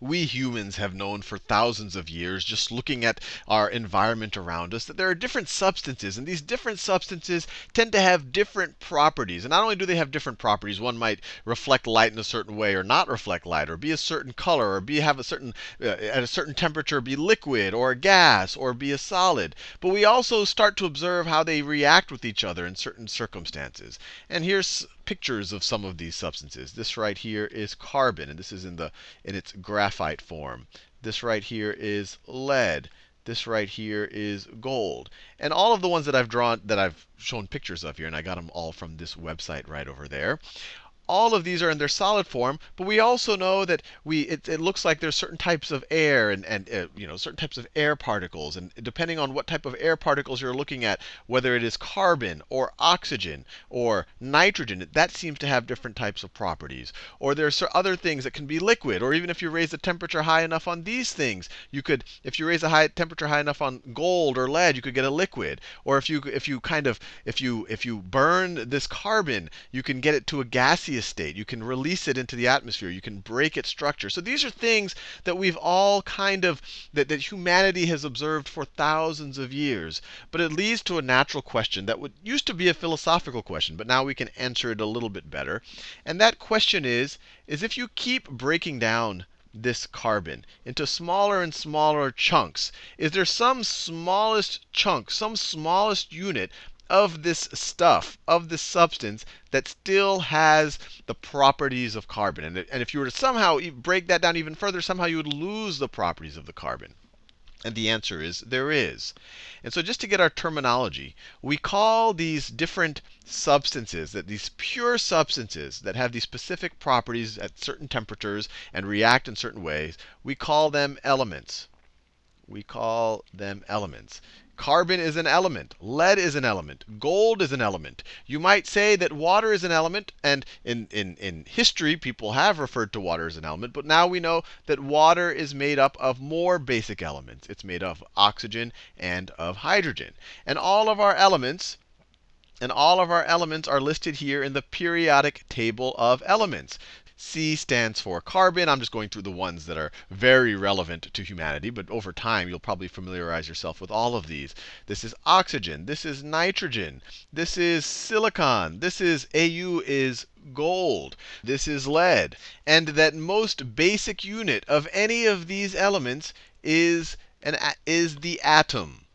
we humans have known for thousands of years, just looking at our environment around us, that there are different substances. And these different substances tend to have different properties. And not only do they have different properties, one might reflect light in a certain way or not reflect light, or be a certain color, or be have a certain uh, at a certain temperature be liquid or a gas or be a solid. But we also start to observe how they react with each other in certain circumstances. And here's pictures of some of these substances. This right here is carbon, and this is in, the, in its graphite form. This right here is lead. This right here is gold. And all of the ones that I've drawn, that I've shown pictures of here, and I got them all from this website right over there, all of these are in their solid form, but we also know that we it, it looks like there's certain types of air and, and uh, you know certain types of air particles. And depending on what type of air particles you're looking at, whether it is carbon or oxygen or nitrogen, that seems to have different types of properties. Or there's other things that can be liquid, or even if you raise the temperature high enough on these things, you could, if you raise the high temperature high enough on gold or lead, you could get a liquid. Or if you if you kind of if you if you burn this carbon, you can get it to a gaseous state. You can release it into the atmosphere. You can break its structure. So these are things that we've all kind of, that, that humanity has observed for thousands of years. But it leads to a natural question that would used to be a philosophical question, but now we can answer it a little bit better. And that question is, is if you keep breaking down this carbon into smaller and smaller chunks, is there some smallest chunk, some smallest unit of this stuff, of this substance, that still has the properties of carbon. And, and if you were to somehow break that down even further, somehow you would lose the properties of the carbon. And the answer is there is. And so just to get our terminology, we call these different substances, that these pure substances that have these specific properties at certain temperatures and react in certain ways, we call them elements. We call them elements. Carbon is an element. Lead is an element. Gold is an element. You might say that water is an element. And in, in, in history, people have referred to water as an element. But now we know that water is made up of more basic elements. It's made of oxygen and of hydrogen. And all of our elements and all of our elements are listed here in the periodic table of elements. C stands for carbon. I'm just going through the ones that are very relevant to humanity. But over time, you'll probably familiarize yourself with all of these. This is oxygen. This is nitrogen. This is silicon. This is AU is gold. This is lead. And that most basic unit of any of these elements is, an, is the atom.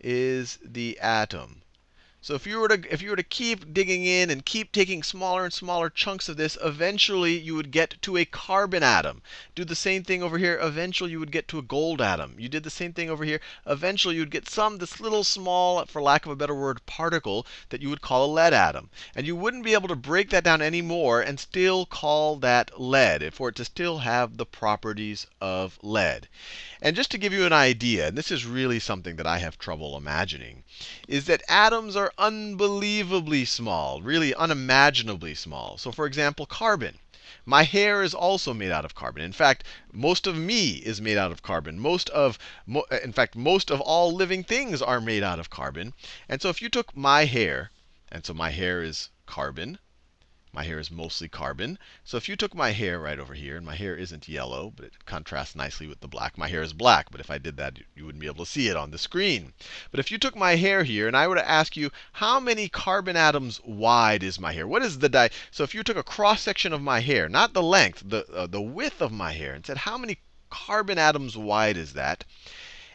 Is the atom. So if you were to if you were to keep digging in and keep taking smaller and smaller chunks of this, eventually you would get to a carbon atom. Do the same thing over here. Eventually you would get to a gold atom. You did the same thing over here. Eventually you'd get some this little small, for lack of a better word, particle that you would call a lead atom. And you wouldn't be able to break that down anymore and still call that lead, for it to still have the properties of lead. And just to give you an idea, and this is really something that I have trouble imagining, is that atoms are unbelievably small, really unimaginably small. So for example, carbon. My hair is also made out of carbon. In fact, most of me is made out of carbon. Most of, uh, in fact, most of all living things are made out of carbon. And so if you took my hair, and so my hair is carbon, my hair is mostly carbon. So if you took my hair right over here, and my hair isn't yellow, but it contrasts nicely with the black. My hair is black, but if I did that, you wouldn't be able to see it on the screen. But if you took my hair here, and I were to ask you, how many carbon atoms wide is my hair? What is the di? So if you took a cross section of my hair, not the length, the uh, the width of my hair, and said, how many carbon atoms wide is that?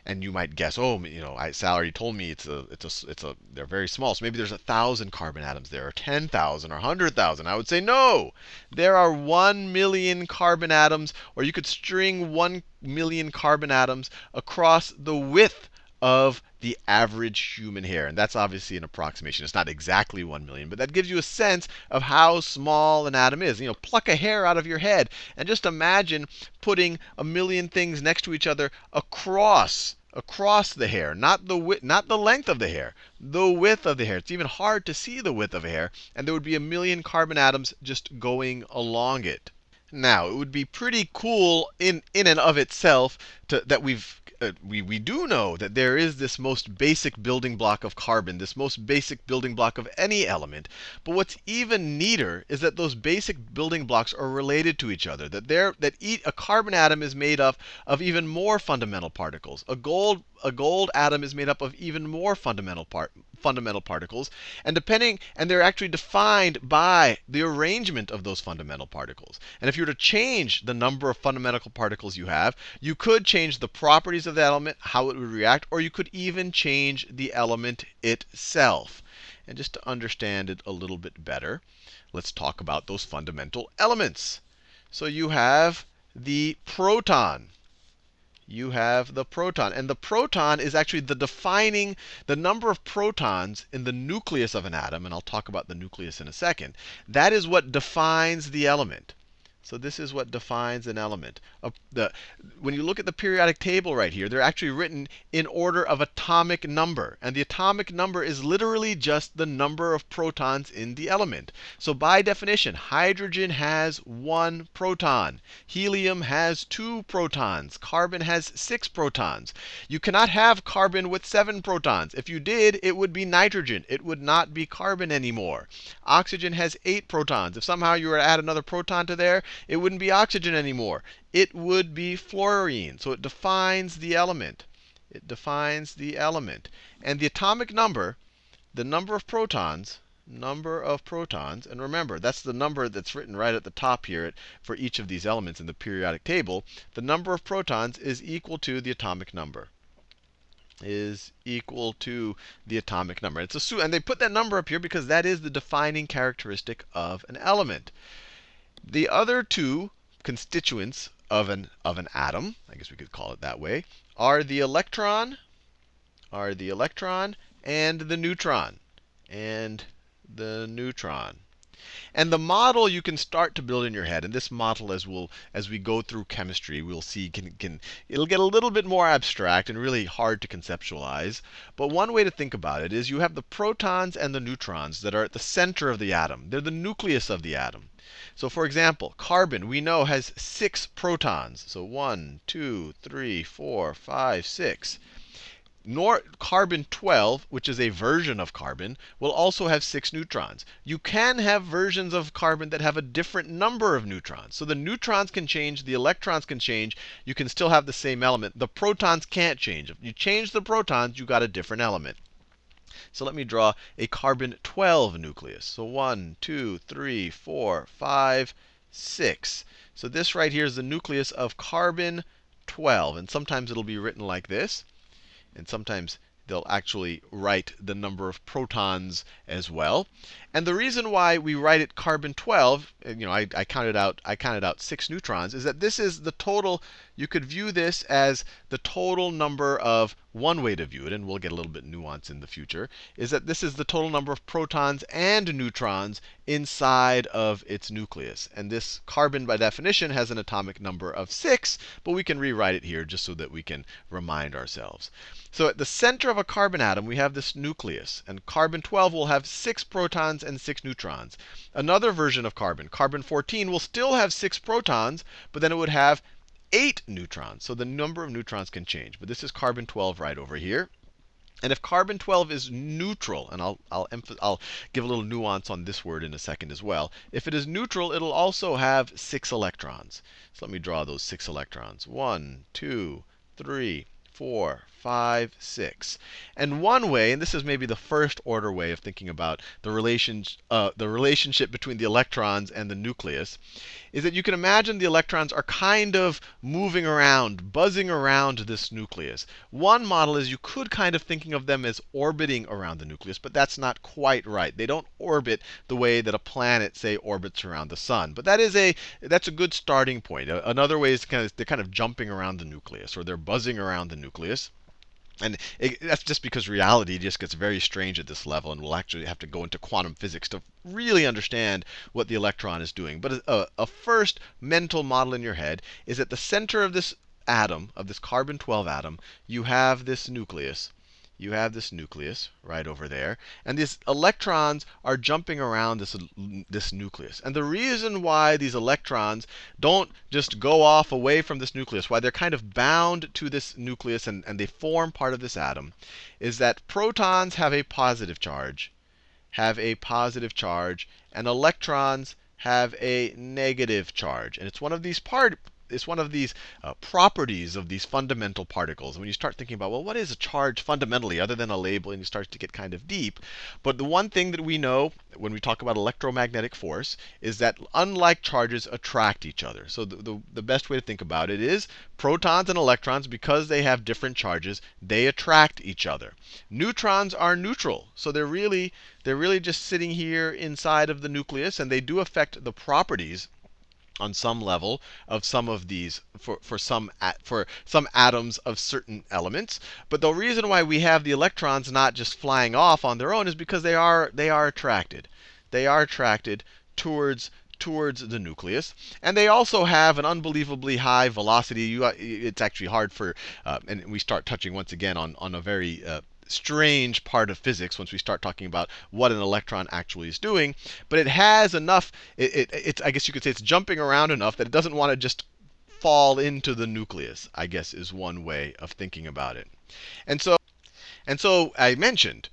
And you might guess, oh, you know, I, Sal already told me it's a, it's a, it's a, they're very small. So maybe there's a thousand carbon atoms there, or 10,000, or 100,000. I would say no. There are one million carbon atoms, or you could string one million carbon atoms across the width of the average human hair. And that's obviously an approximation. It's not exactly 1 million, but that gives you a sense of how small an atom is. You know, pluck a hair out of your head and just imagine putting a million things next to each other across across the hair, not the width, not the length of the hair, the width of the hair. It's even hard to see the width of a hair, and there would be a million carbon atoms just going along it. Now, it would be pretty cool in in and of itself to, that we've uh, we, we do know that there is this most basic building block of carbon, this most basic building block of any element. But what's even neater is that those basic building blocks are related to each other. That there that each, a carbon atom is made up of even more fundamental particles. A gold a gold atom is made up of even more fundamental part, fundamental particles. And depending, and they're actually defined by the arrangement of those fundamental particles. And if you were to change the number of fundamental particles you have, you could change the properties of the element, how it would react, or you could even change the element itself. And just to understand it a little bit better, let's talk about those fundamental elements. So you have the proton you have the proton. And the proton is actually the defining, the number of protons in the nucleus of an atom, and I'll talk about the nucleus in a second. That is what defines the element. So this is what defines an element. Uh, the, when you look at the periodic table right here, they're actually written in order of atomic number. And the atomic number is literally just the number of protons in the element. So by definition, hydrogen has one proton. Helium has two protons. Carbon has six protons. You cannot have carbon with seven protons. If you did, it would be nitrogen. It would not be carbon anymore. Oxygen has eight protons. If somehow you were to add another proton to there, it wouldn't be oxygen anymore. It would be fluorine. So it defines the element. It defines the element. And the atomic number, the number of protons, number of protons, and remember, that's the number that's written right at the top here for each of these elements in the periodic table. The number of protons is equal to the atomic number is equal to the atomic number. It's a, and they put that number up here because that is the defining characteristic of an element. The other two constituents of an, of an atom, I guess we could call it that way, are the electron, are the electron and the neutron, and the neutron. And the model you can start to build in your head, and this model, as we'll as we go through chemistry, we'll see can can it'll get a little bit more abstract and really hard to conceptualize. But one way to think about it is you have the protons and the neutrons that are at the center of the atom. They're the nucleus of the atom. So for example, carbon, we know, has six protons. So one, two, three, four, five, six. Nor carbon 12, which is a version of carbon, will also have six neutrons. You can have versions of carbon that have a different number of neutrons. So the neutrons can change, the electrons can change. You can still have the same element. The protons can't change. If you change the protons, you got a different element. So let me draw a carbon 12 nucleus. So 1, 2, 3, 4, 5, 6. So this right here is the nucleus of carbon 12. And sometimes it'll be written like this. And sometimes they'll actually write the number of protons as well. And the reason why we write it carbon 12, uh, you know, I, I, counted out I counted out six neutrons, is that this is the total. You could view this as the total number of one way to view it, and we'll get a little bit nuance in the future, is that this is the total number of protons and neutrons inside of its nucleus. And this carbon, by definition, has an atomic number of 6, but we can rewrite it here just so that we can remind ourselves. So at the center of a carbon atom, we have this nucleus. And carbon 12 will have 6 protons and 6 neutrons. Another version of carbon, carbon 14, will still have 6 protons, but then it would have 8 neutrons. So the number of neutrons can change. But this is carbon 12 right over here. And if carbon 12 is neutral, and I'll, I'll, I'll, give a little nuance on this word in a second as well. If it is neutral, it'll also have 6 electrons. So let me draw those 6 electrons. One, two, three, four, five, six. And one way, and this is maybe the first order way of thinking about the, relation, uh, the relationship between the electrons and the nucleus, is that you can imagine the electrons are kind of moving around, buzzing around this nucleus. One model is you could kind of thinking of them as orbiting around the nucleus, but that's not quite right. They don't orbit the way that a planet, say, orbits around the sun. But that is a that's a good starting point. Another way is kind of they're kind of jumping around the nucleus, or they're buzzing around the nucleus. And it, that's just because reality just gets very strange at this level, and we'll actually have to go into quantum physics to really understand what the electron is doing. But a, a first mental model in your head is at the center of this atom, of this carbon 12 atom, you have this nucleus. You have this nucleus right over there. And these electrons are jumping around this, this nucleus. And the reason why these electrons don't just go off away from this nucleus, why they're kind of bound to this nucleus and, and they form part of this atom, is that protons have a positive charge, have a positive charge, and electrons have a negative charge. And it's one of these part, it's one of these uh, properties of these fundamental particles. And when you start thinking about, well, what is a charge fundamentally other than a label, and you start to get kind of deep. But the one thing that we know when we talk about electromagnetic force is that unlike charges attract each other. So the, the, the best way to think about it is protons and electrons, because they have different charges, they attract each other. Neutrons are neutral. So they're really, they're really just sitting here inside of the nucleus, and they do affect the properties on some level of some of these for, for some for some atoms of certain elements. But the reason why we have the electrons not just flying off on their own is because they are they are attracted. They are attracted towards towards the nucleus. And they also have an unbelievably high velocity. You, it's actually hard for, uh, and we start touching once again on, on a very uh, strange part of physics once we start talking about what an electron actually is doing. But it has enough, it, it, it's, I guess you could say it's jumping around enough that it doesn't want to just fall into the nucleus, I guess is one way of thinking about it. And so, and so I mentioned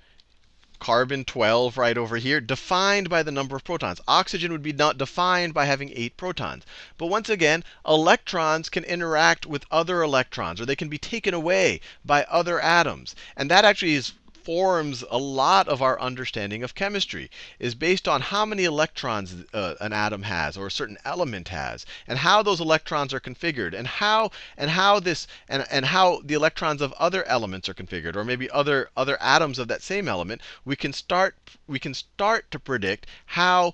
carbon 12 right over here, defined by the number of protons. Oxygen would be not defined by having 8 protons. But once again, electrons can interact with other electrons, or they can be taken away by other atoms. And that actually is forms a lot of our understanding of chemistry is based on how many electrons uh, an atom has or a certain element has and how those electrons are configured and how and how this and, and how the electrons of other elements are configured or maybe other other atoms of that same element we can start we can start to predict how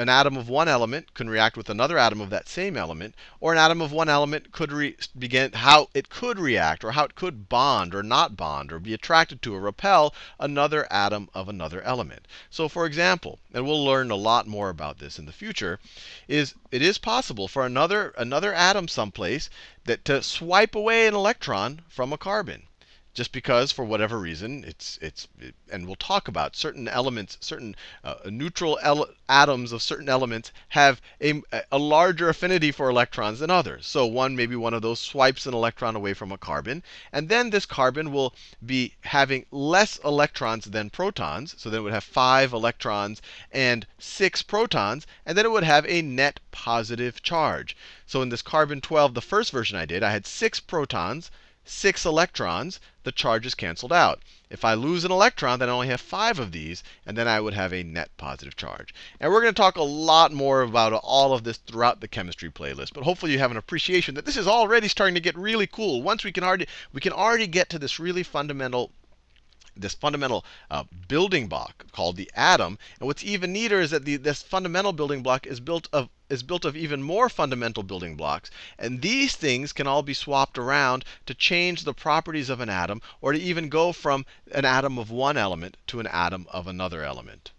an atom of one element can react with another atom of that same element, or an atom of one element could begin how it could react, or how it could bond or not bond, or be attracted to or repel another atom of another element. So for example, and we'll learn a lot more about this in the future, is it is possible for another another atom someplace that to swipe away an electron from a carbon just because for whatever reason it's it's it, and we'll talk about certain elements certain uh, neutral atoms of certain elements have a, a larger affinity for electrons than others. So one maybe one of those swipes an electron away from a carbon and then this carbon will be having less electrons than protons so then it would have five electrons and six protons and then it would have a net positive charge. So in this carbon 12 the first version i did i had six protons six electrons, the charge is canceled out. If I lose an electron, then I only have five of these, and then I would have a net positive charge. And we're going to talk a lot more about all of this throughout the chemistry playlist. But hopefully you have an appreciation that this is already starting to get really cool. Once we can already we can already get to this really fundamental this fundamental uh, building block called the atom. And what's even neater is that the, this fundamental building block is built of is built of even more fundamental building blocks. And these things can all be swapped around to change the properties of an atom, or to even go from an atom of one element to an atom of another element.